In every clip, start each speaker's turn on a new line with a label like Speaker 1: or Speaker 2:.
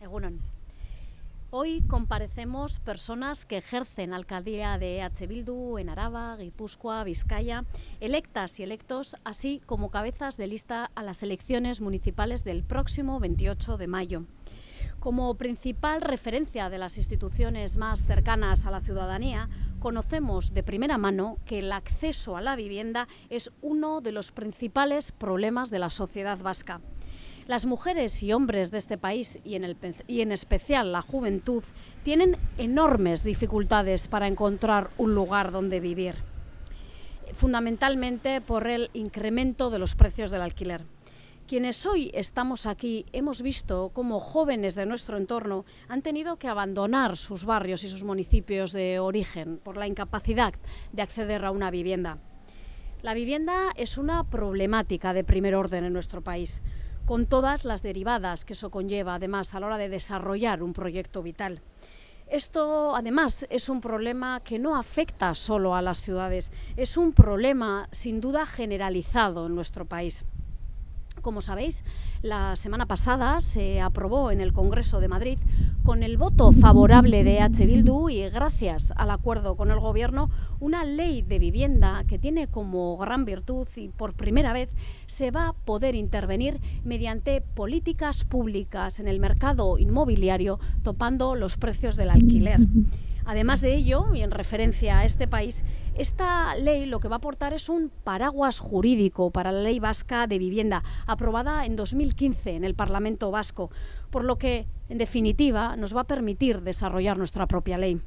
Speaker 1: Egunon. Hoy comparecemos personas que ejercen alcaldía de H. Bildu en Araba, Guipúzcoa, Vizcaya, electas y electos, así como cabezas de lista a las elecciones municipales del próximo 28 de mayo. Como principal referencia de las instituciones más cercanas a la ciudadanía, conocemos de primera mano que el acceso a la vivienda es uno de los principales problemas de la sociedad vasca. Las mujeres y hombres de este país, y en, el, y en especial la juventud, tienen enormes dificultades para encontrar un lugar donde vivir, fundamentalmente por el incremento de los precios del alquiler. Quienes hoy estamos aquí hemos visto cómo jóvenes de nuestro entorno han tenido que abandonar sus barrios y sus municipios de origen por la incapacidad de acceder a una vivienda. La vivienda es una problemática de primer orden en nuestro país con todas las derivadas que eso conlleva, además, a la hora de desarrollar un proyecto vital. Esto, además, es un problema que no afecta solo a las ciudades, es un problema, sin duda, generalizado en nuestro país. Como sabéis, la semana pasada se aprobó en el Congreso de Madrid con el voto favorable de H. Bildu y gracias al acuerdo con el Gobierno una ley de vivienda que tiene como gran virtud y por primera vez se va a poder intervenir mediante políticas públicas en el mercado inmobiliario topando los precios del alquiler. Además de ello, y en referencia a este país, esta ley lo que va a aportar es un paraguas jurídico para la ley vasca de vivienda, aprobada en 2015 en el Parlamento vasco, por lo que, en definitiva, nos va a permitir desarrollar nuestra propia ley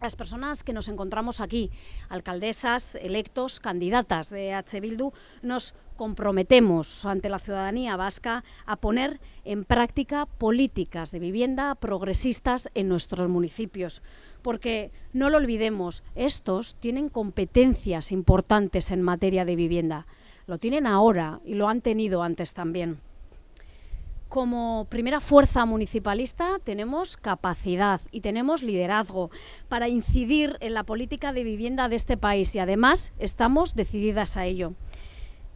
Speaker 1: las personas que nos encontramos aquí, alcaldesas, electos, candidatas de H. Bildu, nos comprometemos ante la ciudadanía vasca a poner en práctica políticas de vivienda progresistas en nuestros municipios. Porque, no lo olvidemos, estos tienen competencias importantes en materia de vivienda. Lo tienen ahora y lo han tenido antes también como primera fuerza municipalista tenemos capacidad y tenemos liderazgo para incidir en la política de vivienda de este país y además estamos decididas a ello.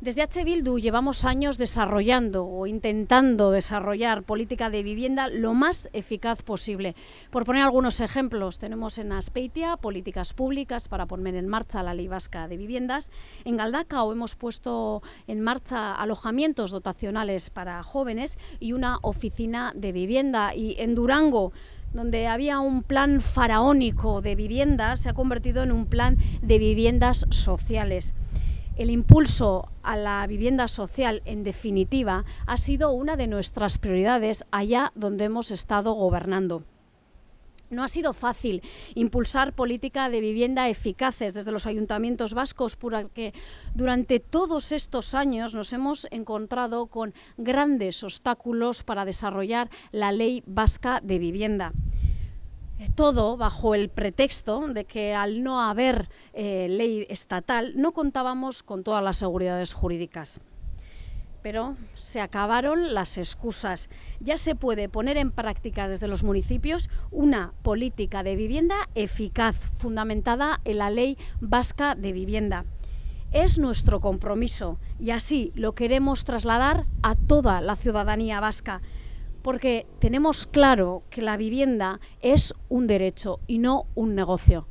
Speaker 1: Desde H. Bildu llevamos años desarrollando o intentando desarrollar política de vivienda lo más eficaz posible. Por poner algunos ejemplos, tenemos en Aspeitia políticas públicas para poner en marcha la Ley Vasca de Viviendas. En Galdacao hemos puesto en marcha alojamientos dotacionales para jóvenes y una oficina de vivienda. Y en Durango donde había un plan faraónico de viviendas, se ha convertido en un plan de viviendas sociales. El impulso a la vivienda social, en definitiva, ha sido una de nuestras prioridades allá donde hemos estado gobernando. No ha sido fácil impulsar política de vivienda eficaces desde los ayuntamientos vascos porque durante todos estos años nos hemos encontrado con grandes obstáculos para desarrollar la ley vasca de vivienda todo bajo el pretexto de que al no haber eh, ley estatal no contábamos con todas las seguridades jurídicas. Pero se acabaron las excusas. Ya se puede poner en práctica desde los municipios una política de vivienda eficaz, fundamentada en la Ley Vasca de Vivienda. Es nuestro compromiso y así lo queremos trasladar a toda la ciudadanía vasca, porque tenemos claro que la vivienda es un derecho y no un negocio.